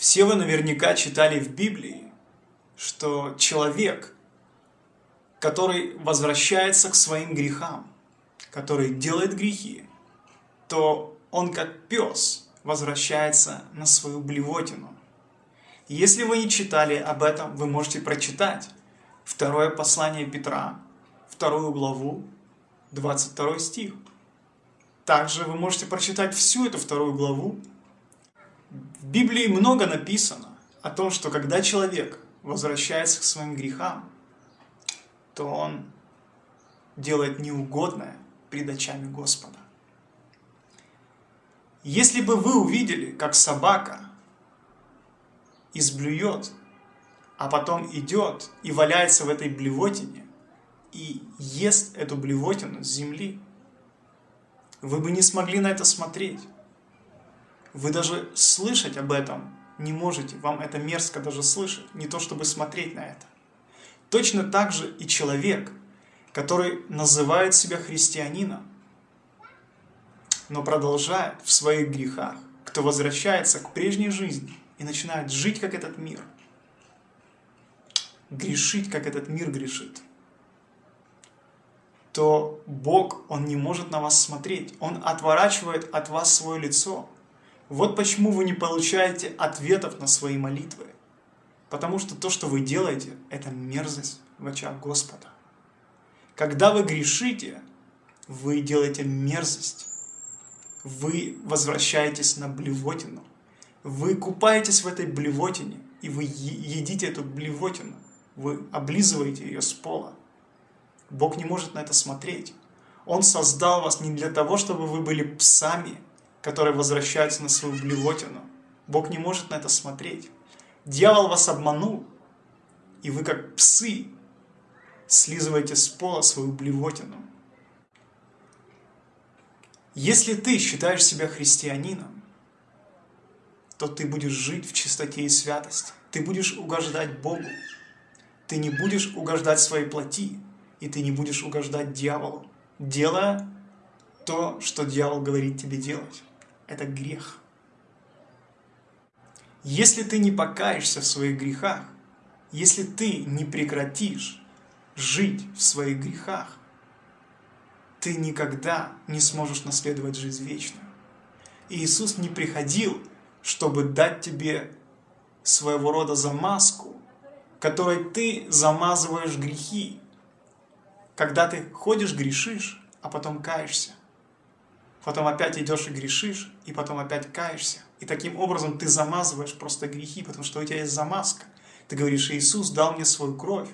Все вы наверняка читали в Библии, что человек, который возвращается к своим грехам, который делает грехи, то он как пес возвращается на свою блевотину. Если вы не читали об этом, вы можете прочитать второе послание Петра, вторую главу, 22 стих. Также вы можете прочитать всю эту вторую главу в Библии много написано о том, что когда человек возвращается к своим грехам, то он делает неугодное пред очами Господа. Если бы вы увидели, как собака изблюет, а потом идет и валяется в этой блевотине, и ест эту блевотину с земли, вы бы не смогли на это смотреть. Вы даже слышать об этом не можете, вам это мерзко даже слышать, не то чтобы смотреть на это. Точно так же и человек, который называет себя христианином, но продолжает в своих грехах, кто возвращается к прежней жизни и начинает жить, как этот мир, грешить, как этот мир грешит, то Бог, Он не может на вас смотреть, Он отворачивает от вас свое лицо – вот почему вы не получаете ответов на свои молитвы. Потому что то, что вы делаете, это мерзость в очах Господа. Когда вы грешите, вы делаете мерзость. Вы возвращаетесь на блевотину. Вы купаетесь в этой блевотине, и вы едите эту блевотину. Вы облизываете ее с пола. Бог не может на это смотреть. Он создал вас не для того, чтобы вы были псами, которые возвращаются на свою блевотину. Бог не может на это смотреть. Дьявол вас обманул, и вы как псы слизываете с пола свою блевотину. Если ты считаешь себя христианином, то ты будешь жить в чистоте и святости. Ты будешь угождать Богу. Ты не будешь угождать своей плоти, и ты не будешь угождать дьяволу, делая то, что дьявол говорит тебе делать это грех. Если ты не покаешься в своих грехах, если ты не прекратишь жить в своих грехах, ты никогда не сможешь наследовать жизнь вечную. Иисус не приходил, чтобы дать тебе своего рода замазку, которой ты замазываешь грехи. Когда ты ходишь, грешишь, а потом каешься потом опять идешь и грешишь, и потом опять каешься. И таким образом ты замазываешь просто грехи, потому что у тебя есть замазка. Ты говоришь, Иисус дал мне свою кровь,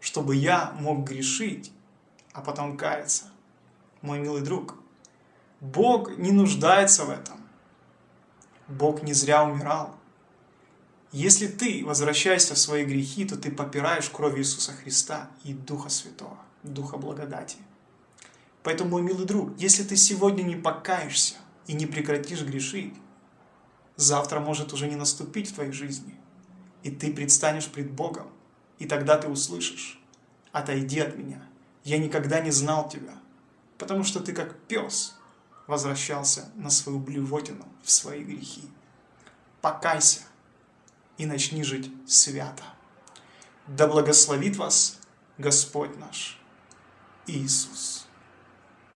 чтобы я мог грешить, а потом каяться. Мой милый друг, Бог не нуждается в этом. Бог не зря умирал. Если ты возвращаешься в свои грехи, то ты попираешь кровь Иисуса Христа и Духа Святого, Духа благодати. Поэтому, мой милый друг, если ты сегодня не покаешься и не прекратишь грешить, завтра может уже не наступить в твоей жизни. И ты предстанешь пред Богом, и тогда ты услышишь, отойди от меня, я никогда не знал тебя, потому что ты как пес возвращался на свою блевотину в свои грехи. Покайся и начни жить свято. Да благословит вас Господь наш Иисус.